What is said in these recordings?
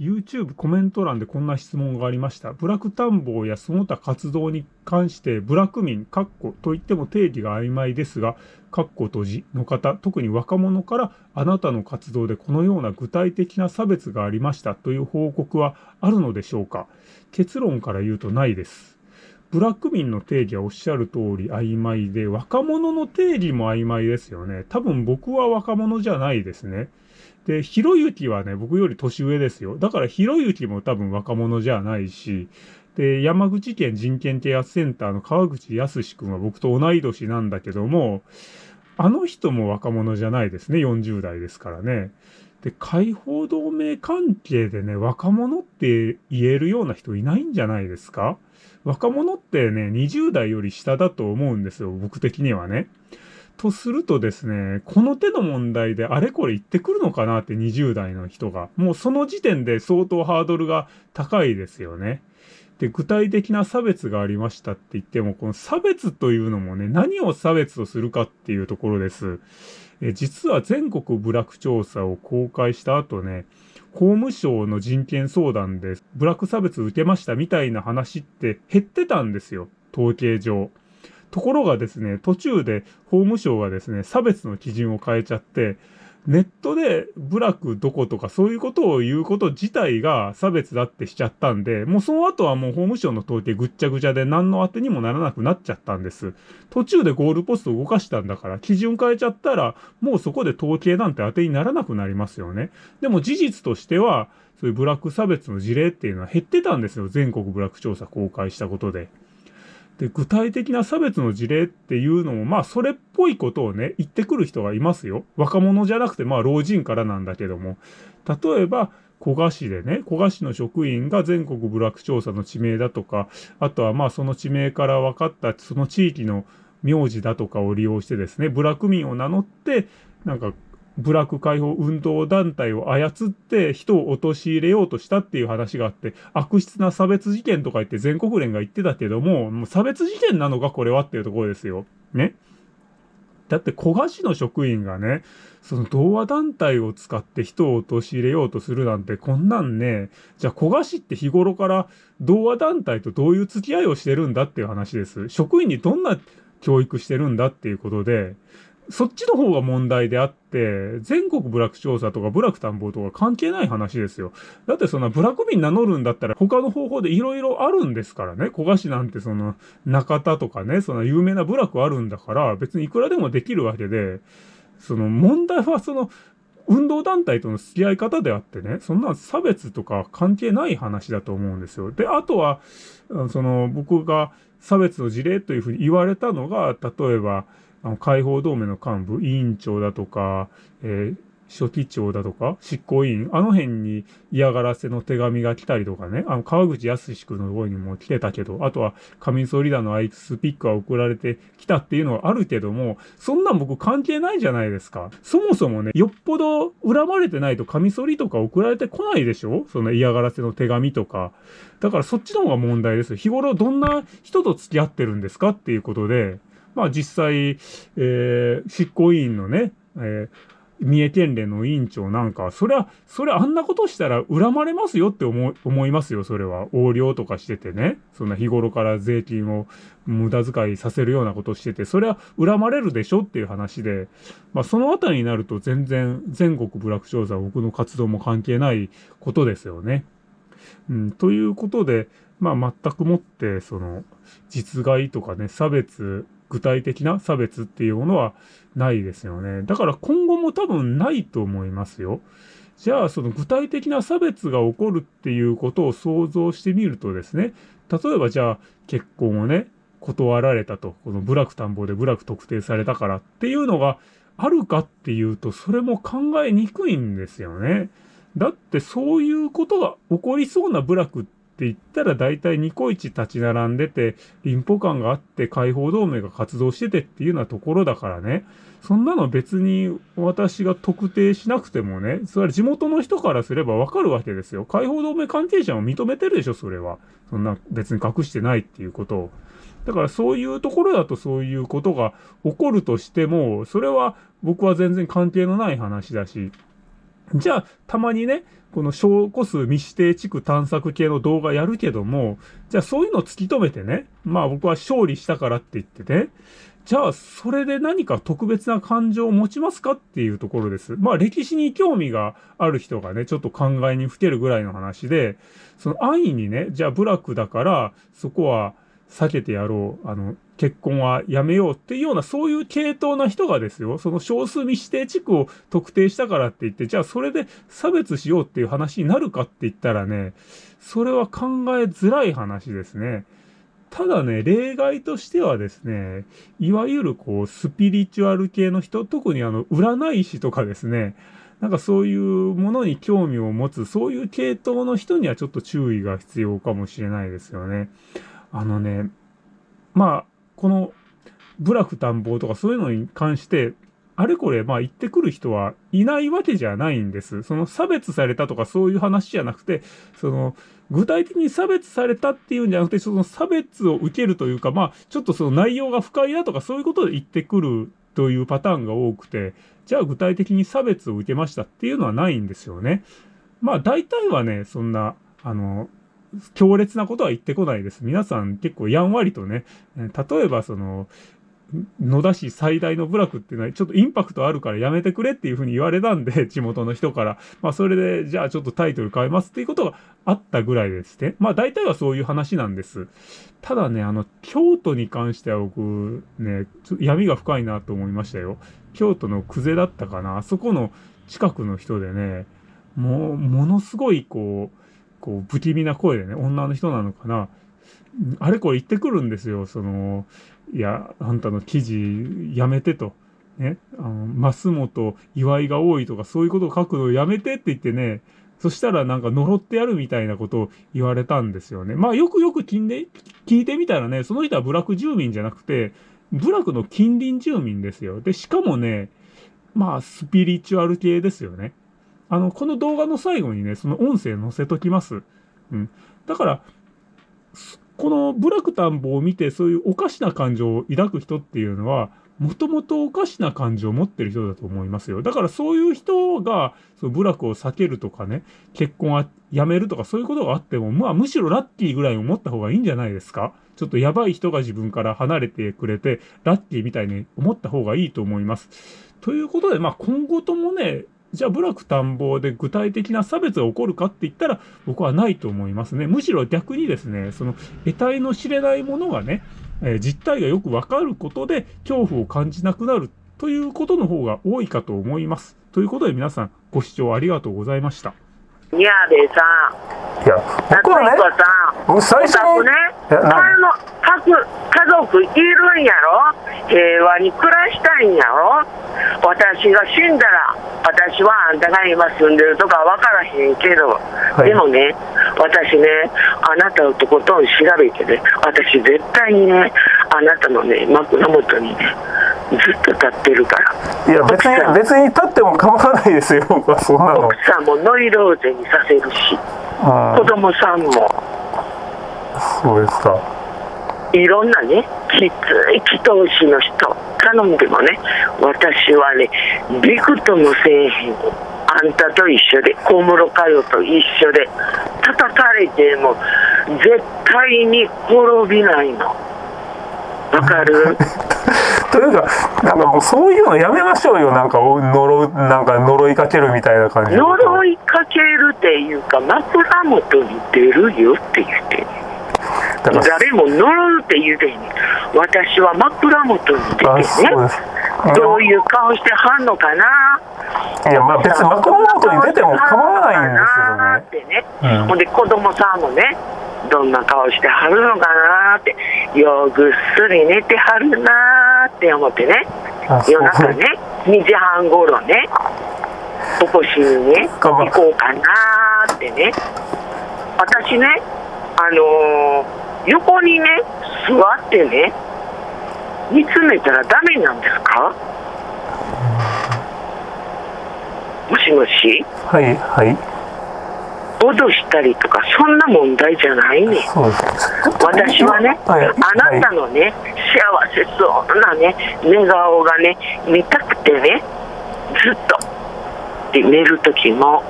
YouTube コメント欄でこんな質問がありました。ブラック探訪やその他活動に関してブラック民、カッコといっても定義が曖昧ですが、カッコ閉じの方、特に若者からあなたの活動でこのような具体的な差別がありましたという報告はあるのでしょうか結論から言うとないです。ブラック民の定義はおっしゃる通り曖昧で、若者の定義も曖昧ですよね。多分僕は若者じゃないですね。で、ひろゆきはね、僕より年上ですよ。だからひろゆきも多分若者じゃないし、で、山口県人権啓発センターの川口康君は僕と同い年なんだけども、あの人も若者じゃないですね。40代ですからね。で、解放同盟関係でね、若者って言えるような人いないんじゃないですか？若者ってね、20代より下だと思うんですよ。僕的にはね。とするとですね、この手の問題であれこれ言ってくるのかなって20代の人が。もうその時点で相当ハードルが高いですよね。で、具体的な差別がありましたって言っても、この差別というのもね、何を差別とするかっていうところです。え実は全国部落調査を公開した後ね、法務省の人権相談でブラック差別受けましたみたいな話って減ってたんですよ。統計上。ところがですね、途中で法務省がですね、差別の基準を変えちゃって、ネットで部落どことかそういうことを言うこと自体が差別だってしちゃったんで、もうその後はもう法務省の統計ぐっちゃぐちゃで何の当てにもならなくなっちゃったんです。途中でゴールポスト動かしたんだから、基準変えちゃったら、もうそこで統計なんて当てにならなくなりますよね。でも事実としては、そういうブラック差別の事例っていうのは減ってたんですよ。全国ブラック調査公開したことで。で、具体的な差別の事例っていうのも、まあ、それっぽいことをね、言ってくる人がいますよ。若者じゃなくて、まあ、老人からなんだけども。例えば、古賀市でね、古賀市の職員が全国部落調査の地名だとか、あとはまあその地名から分かったその地域の名字だとかを利用してですね、部落民を名乗って、なんか部落解放運動団体を操って人を陥れようとしたっていう話があって、悪質な差別事件とか言って全国連が言ってたけども、もう差別事件なのかこれはっていうところですよ。ね。だって古賀市の職員がね、その同和団体を使って人を陥れようとするなんてこんなんね、じゃあ古賀市って日頃から同和団体とどういう付き合いをしてるんだっていう話です。職員にどんな教育してるんだっていうことで、そっちの方が問題であって、全国部落調査とか部落探訪とか関係ない話ですよ。だってそんな部落民名乗るんだったら他の方法で色々あるんですからね。古賀市なんてその中田とかね、その有名な部落あるんだから別にいくらでもできるわけで、その問題はその運動団体との付き合い方であってね、そんな差別とか関係ない話だと思うんですよ。で、あとは、その僕が差別の事例というふうに言われたのが、例えば、あの解放同盟の幹部、委員長だとか、えー、書記長だとか、執行委員、あの辺に嫌がらせの手紙が来たりとかね、あの、川口康君のところにも来てたけど、あとは、上総リーダーのアイスピックが送られてきたっていうのはあるけども、そんなん僕関係ないじゃないですか。そもそもね、よっぽど恨まれてないとカミソリとか送られてこないでしょ？その嫌がらせの手紙とか。だからそっちの方が問題です。日頃どんな人と付き合ってるんですか？っていうことで、まあ実際、えー、執行委員のね、えー、三重県連の委員長なんか、それは、それあんなことしたら恨まれますよって思思いますよ、それは。横領とかしててね。そんな日頃から税金を無駄遣いさせるようなことしてて、それは恨まれるでしょっていう話で、まあそのあたりになると全然全国ブラック調査僕の活動も関係ないことですよね。うん、ということで、まあ全くもって、その、実害とかね、差別、具体的な差別っていうものはないですよね。だから今後も多分ないと思いますよ。じゃあその具体的な差別が起こるっていうことを想像してみるとですね、例えばじゃあ結婚をね、断られたと、この部落探訪で部落特定されたからっていうのがあるかっていうと、それも考えにくいんですよね。だってそういうことが起こりそうな部落ってって言ったら大体ニコイチ立ち並んでて、臨歩感があって解放同盟が活動しててっていうようなところだからね。そんなの別に私が特定しなくてもね、それは地元の人からすればわかるわけですよ。解放同盟関係者も認めてるでしょ、それは。そんな別に隠してないっていうことを。だからそういうところだとそういうことが起こるとしても、それは僕は全然関係のない話だし、じゃあ、たまにね、この小個数未指定地区探索系の動画やるけども、じゃあそういうのを突き止めてね、まあ僕は勝利したからって言ってね、じゃあそれで何か特別な感情を持ちますかっていうところです。まあ歴史に興味がある人がね、ちょっと考えにふけるぐらいの話で、その安易にね、じゃあ部落だからそこは避けてやろう。あの、結婚はやめようっていうような、そういう系統な人がですよ、その少数未指定地区を特定したからって言って、じゃあそれで差別しようっていう話になるかって言ったらね、それは考えづらい話ですね。ただね、例外としてはですね、いわゆるこう、スピリチュアル系の人、特にあの、占い師とかですね、なんかそういうものに興味を持つ、そういう系統の人にはちょっと注意が必要かもしれないですよね。あのね、まあ、この部落探訪とかそういうのに関して、あれこれ、まあ言ってくる人はいないわけじゃないんです。その差別されたとかそういう話じゃなくて、その具体的に差別されたっていうんじゃなくて、その差別を受けるというか、まあちょっとその内容が不快だとかそういうことで言ってくるというパターンが多くて、じゃあ具体的に差別を受けましたっていうのはないんですよね。まあ大体はね、そんな、あの、強烈なことは言ってこないです。皆さん結構やんわりとね、例えばその、野田市最大の部落っていうのはちょっとインパクトあるからやめてくれっていうふうに言われたんで、地元の人から。まあそれで、じゃあちょっとタイトル変えますっていうことがあったぐらいですね。まあ大体はそういう話なんです。ただね、あの、京都に関しては僕ね、闇が深いなと思いましたよ。京都の久世だったかな。あそこの近くの人でね、もう、ものすごいこう、こう、不気味な声でね、女の人なのかな。あれこれ言ってくるんですよ。その、いや、あんたの記事やめてと。ね、あの、増本祝いが多いとかそういうことを書くのをやめてって言ってね、そしたらなんか呪ってやるみたいなことを言われたんですよね。まあよくよく聞んで聞いてみたらね、その人は部落住民じゃなくて、部落の近隣住民ですよ。で、しかもね、まあスピリチュアル系ですよね。あの、この動画の最後にね、その音声載せときます。うん。だから、この部落田んぼを見てそういうおかしな感情を抱く人っていうのは、もともとおかしな感情を持ってる人だと思いますよ。だからそういう人が、その部落を避けるとかね、結婚はやめるとかそういうことがあっても、まあむしろラッキーぐらい思った方がいいんじゃないですかちょっとやばい人が自分から離れてくれて、ラッキーみたいに思った方がいいと思います。ということで、まあ今後ともね、じゃあ部落探訪で具体的な差別が起こるかって言ったら僕はないと思いますね。むしろ逆にですね、その得体の知れないものがね、えー、実態がよくわかることで恐怖を感じなくなるということの方が多いかと思います。ということで皆さんご視聴ありがとうございました。いやでさ、いや、僕はね、僕最初に、ね、あの各家族いるんやろ？平和に暮らしたいんやろ？私が死んだら、私はあんたが今住んでるとか分からへんけど、はい、でもね、私ね、あなたのとことん調べてね、私絶対にね、あなたのね、枕元にね、ずっと立ってるから。いや別に別に立っても構わないですよ僕はそんなの。奥さんもノイローゼにさせるし、子供さんもそうですか。いろんなねきつい祈祷師の人頼んでもね私はねびくともせえへん。あんたと一緒で小室佳代と一緒で叩かれても絶対に滅びないの。わかる？というか、なんかもうそういうのやめましょうよ、なんか呪なんか呪いかけるみたいな感じ。呪いかけるっていうか、枕元に出るよって言って誰も呪うって言うてん私は枕元に出てね。どういう顔してはんのかな？いやまあ別に枕元に出ても構わないんですよね。ってね、うん、ほんで子供さんもねどんな顔してはるのかなってようぐっすり寝てはるなって思ってね。夜中ね2時半ごろね起こしにね行こうかなってね。私ねあのー、横にね座ってね見つめたらダメなんですか？もしもし？はいはい。脅したりとかそんな問題じゃないね。私はね、はい、あなたのね、幸せそうなね寝顔がね見たくてねずっとで寝る時も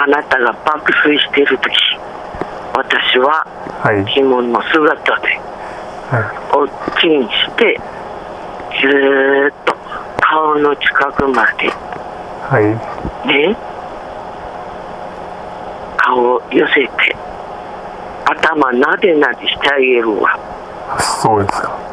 あなたが爆睡してる時私は物の姿ではおっきにしてずーっと顔の近くまでいはい。ね顔を寄せて頭なでなでしてあげるわ。そうですか